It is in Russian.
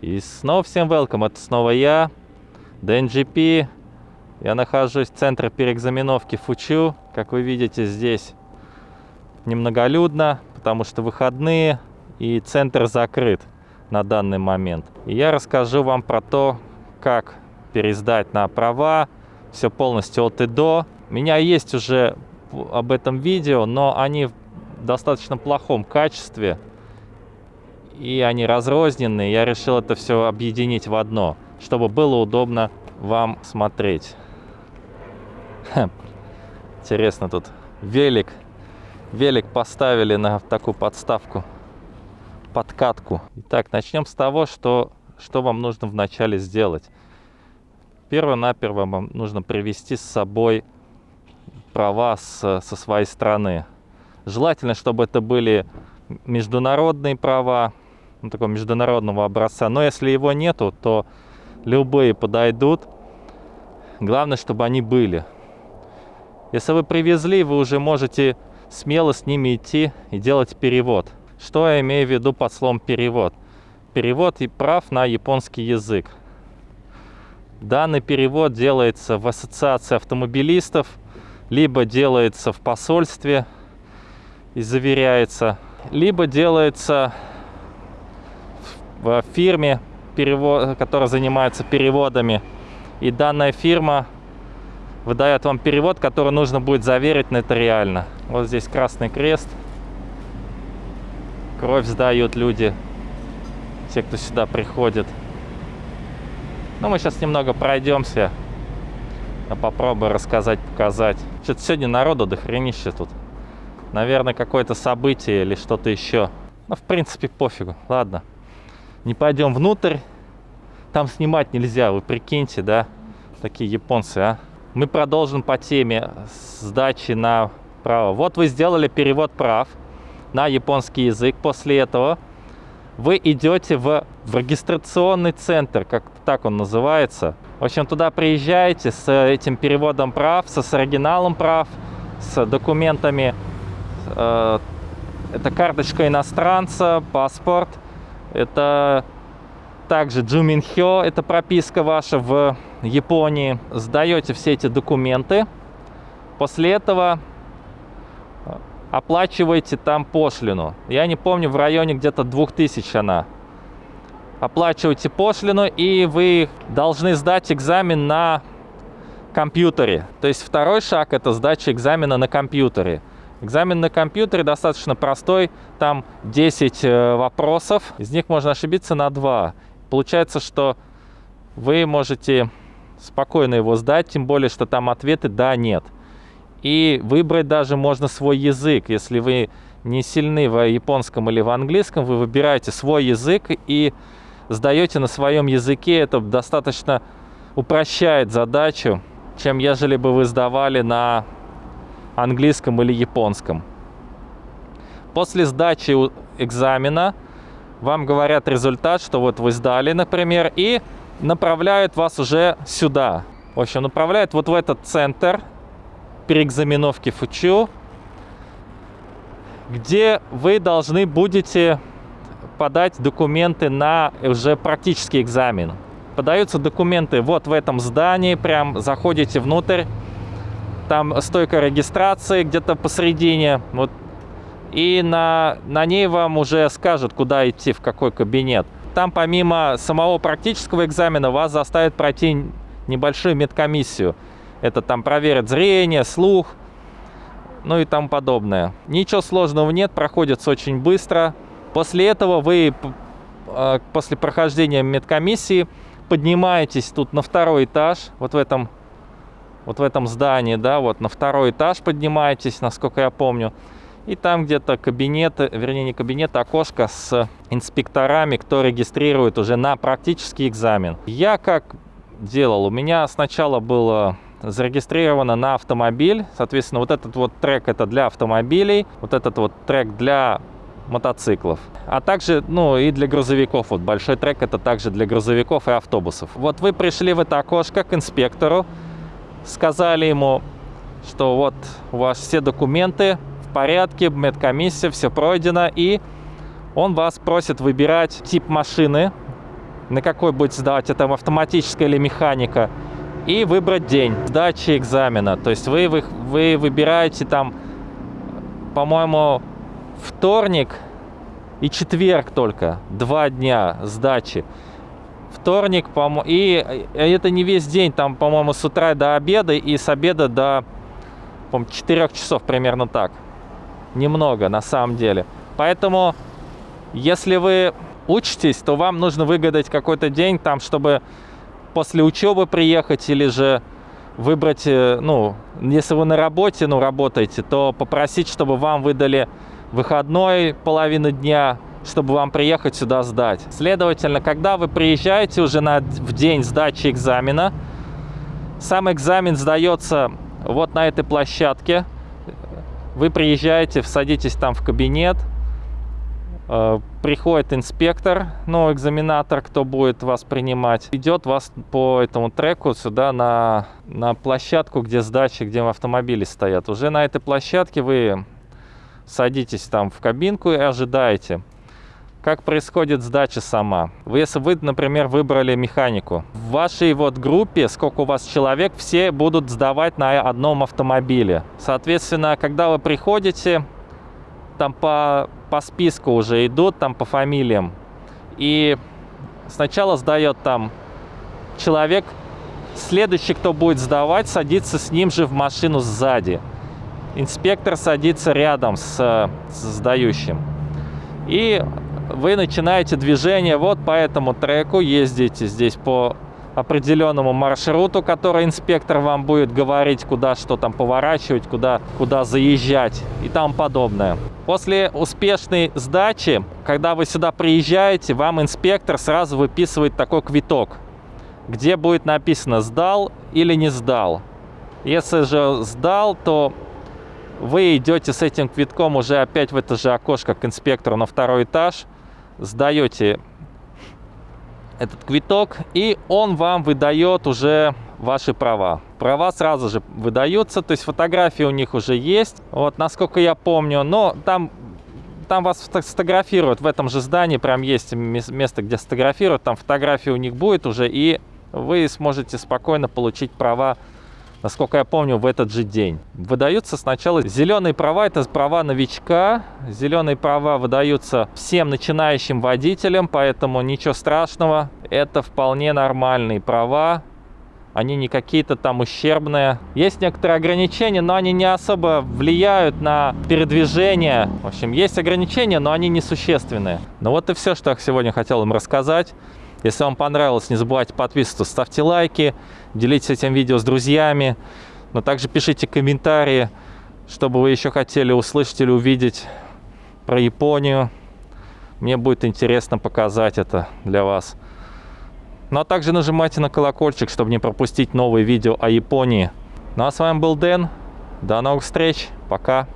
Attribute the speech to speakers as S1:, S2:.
S1: И снова всем welcome, это снова я, DNGP. Я нахожусь в центре переэкзаменовки Фучу. Как вы видите, здесь немноголюдно, потому что выходные и центр закрыт на данный момент. И я расскажу вам про то, как пересдать на права, все полностью от и до. У меня есть уже об этом видео, но они в достаточно плохом качестве, и они разрозненные. Я решил это все объединить в одно, чтобы было удобно вам смотреть. Интересно, тут велик. Велик поставили на такую подставку, подкатку. Итак, начнем с того, что, что вам нужно вначале сделать. Перво-наперво вам нужно привести с собой права с, со своей страны. Желательно, чтобы это были международные права, ну, такого международного образца. Но если его нету, то любые подойдут. Главное, чтобы они были. Если вы привезли, вы уже можете смело с ними идти и делать перевод. Что я имею в виду под словом перевод? Перевод и прав на японский язык. Данный перевод делается в ассоциации автомобилистов, либо делается в посольстве и заверяется, либо делается в фирме, которая занимается переводами. И данная фирма выдает вам перевод, который нужно будет заверить нотариально. Вот здесь Красный Крест. Кровь сдают люди, те, кто сюда приходит. Ну, мы сейчас немного пройдемся. Я попробую рассказать, показать. Что-то сегодня народу дохренище тут. Наверное, какое-то событие или что-то еще. Ну, в принципе, пофигу. Ладно. Не пойдем внутрь. Там снимать нельзя, вы прикиньте, да? Такие японцы, а? Мы продолжим по теме сдачи на право. Вот вы сделали перевод прав на японский язык. После этого вы идете в, в регистрационный центр, как так он называется. В общем, туда приезжаете с этим переводом прав, со, с оригиналом прав, с документами. Э, это карточка иностранца, паспорт. Это также Джуминхё, это прописка ваша в Японии. Сдаете все эти документы. После этого оплачиваете там пошлину. Я не помню, в районе где-то 2000 она. Оплачиваете пошлину, и вы должны сдать экзамен на компьютере. То есть второй шаг – это сдача экзамена на компьютере. Экзамен на компьютере достаточно простой, там 10 э, вопросов, из них можно ошибиться на 2. Получается, что вы можете спокойно его сдать, тем более, что там ответы «да», «нет». И выбрать даже можно свой язык. Если вы не сильны в японском или в английском, вы выбираете свой язык и сдаете на своем языке. Это достаточно упрощает задачу, чем ежели бы вы сдавали на английском или японском. После сдачи экзамена вам говорят результат, что вот вы сдали, например, и направляют вас уже сюда. В общем, направляют вот в этот центр, переэкзаменовки ФУЧУ, где вы должны будете подать документы на уже практический экзамен. Подаются документы вот в этом здании, прям заходите внутрь, там стойка регистрации где-то посередине, вот, и на, на ней вам уже скажут, куда идти, в какой кабинет. Там помимо самого практического экзамена вас заставят пройти небольшую медкомиссию. Это там проверят зрение, слух, ну и тому подобное. Ничего сложного нет, проходится очень быстро. После этого вы, а, после прохождения медкомиссии, поднимаетесь тут на второй этаж, вот в этом, вот в этом здании, да, вот на второй этаж поднимаетесь, насколько я помню. И там где-то кабинет, вернее не кабинет, а окошко с инспекторами, кто регистрирует уже на практический экзамен. Я как делал? У меня сначала было зарегистрировано на автомобиль. Соответственно, вот этот вот трек это для автомобилей, вот этот вот трек для мотоциклов. А также, ну, и для грузовиков. Вот большой трек это также для грузовиков и автобусов. Вот вы пришли в это окошко к инспектору, сказали ему, что вот у вас все документы в порядке, медкомиссия, все пройдено, и он вас просит выбирать тип машины, на какой будете сдавать, это автоматическая или механика, и выбрать день сдачи экзамена. То есть вы, вы, вы выбираете там, по-моему, вторник и четверг только, два дня сдачи. Вторник, по и это не весь день, там, по-моему, с утра до обеда и с обеда до, по 4 часов, примерно так. Немного, на самом деле. Поэтому, если вы учитесь, то вам нужно выгадать какой-то день, там, чтобы после учебы приехать или же выбрать, э, ну, если вы на работе, ну, работаете, то попросить, чтобы вам выдали выходной половину дня, чтобы вам приехать сюда сдать. Следовательно, когда вы приезжаете уже на, в день сдачи экзамена, сам экзамен сдается вот на этой площадке. Вы приезжаете, садитесь там в кабинет, э, приходит инспектор, ну, экзаменатор, кто будет вас принимать, идет вас по этому треку сюда на, на площадку, где сдачи, где автомобили стоят. Уже на этой площадке вы садитесь там в кабинку и ожидаете. Как происходит сдача сама? Если вы, например, выбрали механику, в вашей вот группе, сколько у вас человек, все будут сдавать на одном автомобиле. Соответственно, когда вы приходите, там по, по списку уже идут, там по фамилиям. И сначала сдает там человек, следующий, кто будет сдавать, садится с ним же в машину сзади. Инспектор садится рядом с, с сдающим. И вы начинаете движение вот по этому треку, ездите здесь по определенному маршруту, который инспектор вам будет говорить, куда что там поворачивать, куда, куда заезжать и тому подобное. После успешной сдачи, когда вы сюда приезжаете, вам инспектор сразу выписывает такой квиток, где будет написано «сдал» или «не сдал». Если же сдал, то вы идете с этим квитком уже опять в это же окошко к инспектору на второй этаж – сдаете этот квиток, и он вам выдает уже ваши права. Права сразу же выдаются, то есть фотографии у них уже есть, вот, насколько я помню, но там, там вас сфотографируют, в этом же здании прям есть место, где сфотографируют, там фотографии у них будет уже, и вы сможете спокойно получить права насколько я помню, в этот же день. Выдаются сначала зеленые права, это права новичка. Зеленые права выдаются всем начинающим водителям, поэтому ничего страшного. Это вполне нормальные права. Они не какие-то там ущербные. Есть некоторые ограничения, но они не особо влияют на передвижение. В общем, есть ограничения, но они несущественные. Ну вот и все, что я сегодня хотел им рассказать. Если вам понравилось, не забывайте подписываться, ставьте лайки, делитесь этим видео с друзьями, но также пишите комментарии, чтобы вы еще хотели услышать или увидеть про Японию. Мне будет интересно показать это для вас. Ну а также нажимайте на колокольчик, чтобы не пропустить новые видео о Японии. Ну а с вами был Дэн. До новых встреч. Пока.